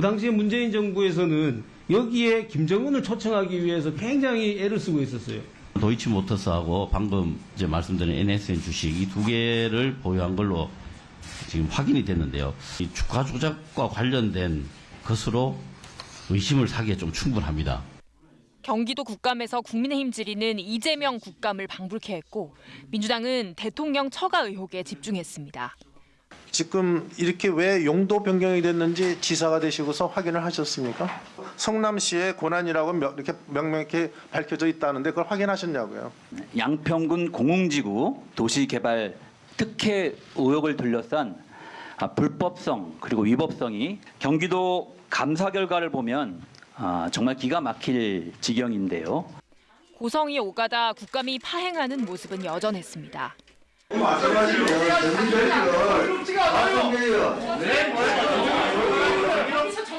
그 당시에 문재인 정부에서는 여기에 김정은을 초청하기 위해서 굉장히 애를 쓰고 있었어요. 도이치모터스하고 방금 이제 말씀드린 NSN 주식 이 두 개를 보유한 걸로 지금 확인이 됐는데요. 이 주가 조작과 관련된 것으로 의심을 사기에 좀 충분합니다. 경기도 국감에서 국민의힘 질의는 이재명 국감을 방불케 했고 민주당은 대통령 처가 의혹에 집중했습니다. 지금 이렇게 왜 용도 변경이 됐는지 지사가 되시고서 확인을 하셨습니까? 성남시의 권한이라고 명- 이렇게 명명하게 밝혀져 있다는데 그걸 확인하셨냐고요? 양평군 공흥지구 도시개발 특혜 의혹을 둘러싼 아, 불법성 그리고 위법성이 경기도 감사 결과를 보면 아, 정말 기가 막힐 지경인데요. 고성이 오가다 국감이 파행하는 모습은 여전했습니다. 전문적으로 말씀드려요.